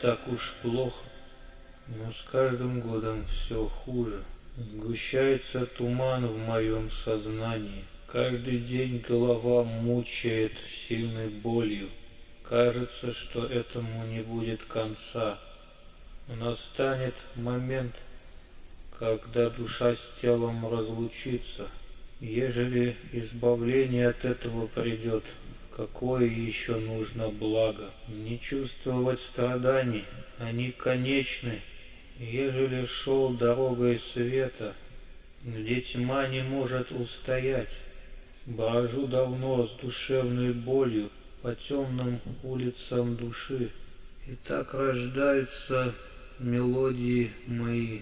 так уж плохо, но с каждым годом все хуже. Сгущается туман в моем сознании. Каждый день голова мучает сильной болью. Кажется, что этому не будет конца. Настанет момент, когда душа с телом разлучится. Ежели избавление от этого придет, какое еще нужно благо? Не чувствовать страданий, они конечны. Ежели шел дорогой света, где тьма не может устоять, Брожу давно с душевной болью по темным улицам души, И так рождаются мелодии мои.